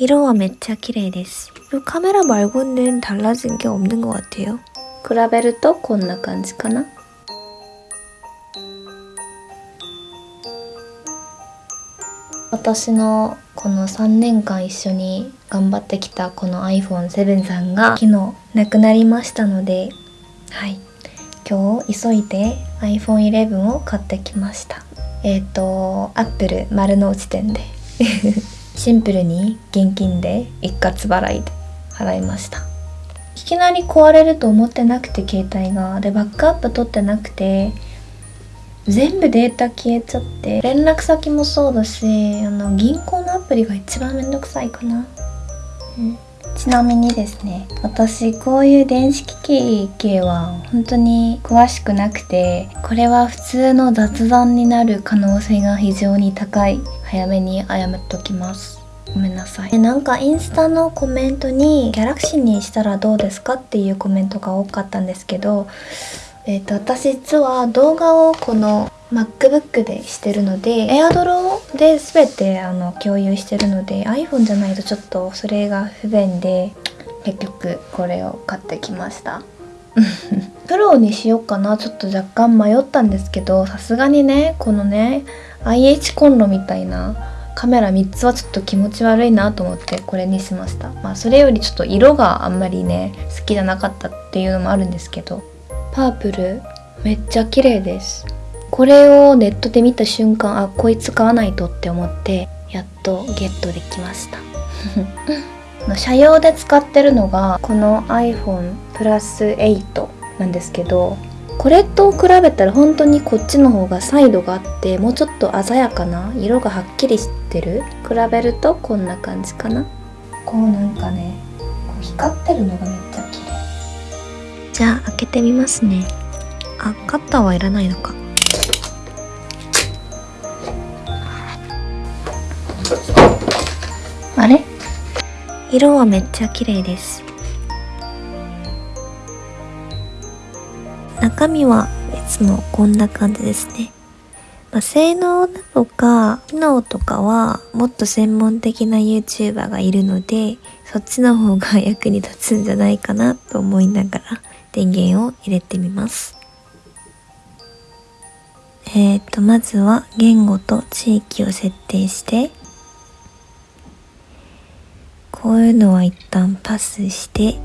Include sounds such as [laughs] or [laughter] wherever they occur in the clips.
色は 진짜 綺麗です. 카메라 말고는 달라진 게 없는 것 같아요. 比べるとこんな感じかな? 私のこの3年間一緒に頑張ってきたこの iPhone7 さんが昨日なくなりましたのではい今日急いで iPhone11 を買ってきましたえっ、ー、と Apple 丸の内店で シンプルに現金で一括払いで払いました。いきなり壊れると思ってなくて携帯が。でバックアップ取ってなくて全部データ消えちゃって連絡先もそうだしあの銀行のアプリが一番めんどくさいかな、うん、ちなみにですね私こういう電子機器系は本当に詳しくなくてこれは普通の雑談になる可能性が非常に高い。早めに謝っときます。ごめんなさい。なんかインスタのコメントにギャラクシーにしたらどうですかっていうコメントが多かったんですけどえっ、ー、と私実は動画をこの MacBook でしてるので AirDraw で全てあの共有してるので iPhone じゃないとちょっとそれが不便で結局これを買ってきました。[laughs] プロにしようかな。ちょっと若干迷ったんですけどさすがにねこのね IH コンロみたいなカメラ3つはちょっと気持ち悪いなと思ってこれにしました。まあそれよりちょっと色があんまりね好きじゃなかったっていうのもあるんですけどパープルめっちゃ綺麗です。これをネットで見た瞬間あこいつ買わないとって思ってやっとゲットできました。[laughs] 車用で使ってるのがこの iPhone プラス8なんですけどこれと比べたら本当にこっちの方がサイドがあってもうちょっと鮮やかな色がはっきりしてる。比べるとこんな感じかな。こうなんかねこう光ってるのがめっちゃ綺麗。じゃあ開けてみますね。あカッターはいらないのかあれ？色はめっちゃ綺麗です。中身はいつもこんな感じですね、まあ、性能だとか機能とかはもっと専門的な YouTuber がいるのでそっちの方が役に立つんじゃないかなと思いながら電源を入れてみます。えっ、とまずは言語と地域を設定して こういうのは一旦パスして、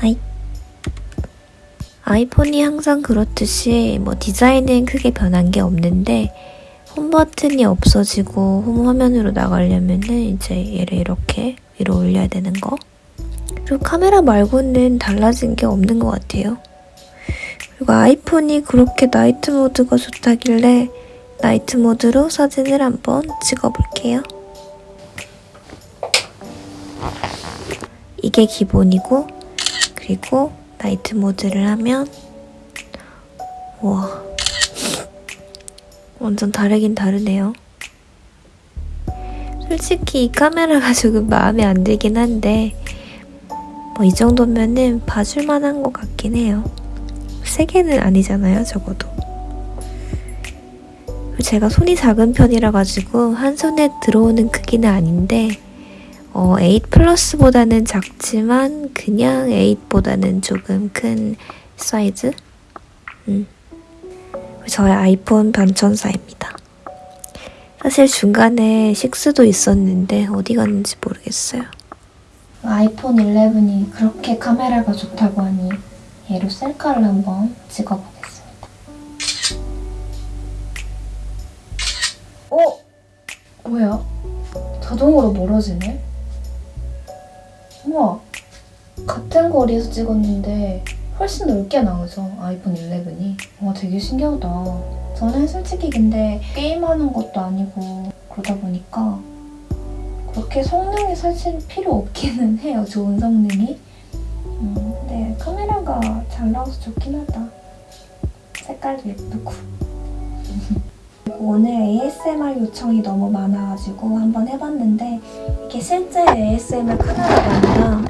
はい。아이폰이 항상 그렇듯이 뭐 디자인은 크게 변한 게 없는데 홈 버튼이 없어지고 홈 화면으로 나가려면은 이제 얘를 이렇게 위로 올려야 되는 거 그리고 카메라 말고는 달라진 게 없는 것 같아요 그리고 아이폰이 그렇게 나이트 모드가 좋다길래 나이트 모드로 사진을 한번 찍어볼게요 이게 기본이고 그리고 나이트 모드를 하면 와. [laughs] 완전 다르긴 다르네요. 솔직히 이 카메라가 조금 마음에 안 들긴 한데 뭐 이 정도면은 봐줄만한 것 같긴 해요. 3개는 아니잖아요 적어도. 제가 손이 작은 편이라 가지고 한 손에 들어오는 크기는 아닌데 어, 8 플러스보다는 작지만 그냥 8보다는 조금 큰 사이즈? 음. 저의 아이폰 변천사입니다. 사실 중간에 6도 있었는데 어디 갔는지 모르겠어요. 아이폰 11이 그렇게 카메라가 좋다고 하니 얘로 셀카를 한번 찍어보겠습니다. 어? 뭐야? 자동으로 멀어지네? 우와 같은 거리에서 찍었는데 훨씬 넓게 나오죠 아이폰 11이. 와 되게 신기하다. 저는 솔직히 근데 게임하는 것도 아니고 그러다 보니까 그렇게 성능이 사실 필요 없기는 [laughs] 해요 좋은 성능이. 음, 근데 카메라가 잘 나와서 좋긴 하다. 색깔도 예쁘고 오늘 ASMR 요청이 너무 많아가지고 한번 해봤는데 이게 실제 ASMR 카메라가 아니라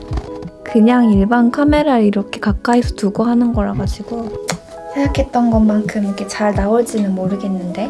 그냥 일반 카메라를 이렇게 가까이서 두고 하는 거라 가지고 생각했던 것만큼 이렇게 잘 나올지는 모르겠는데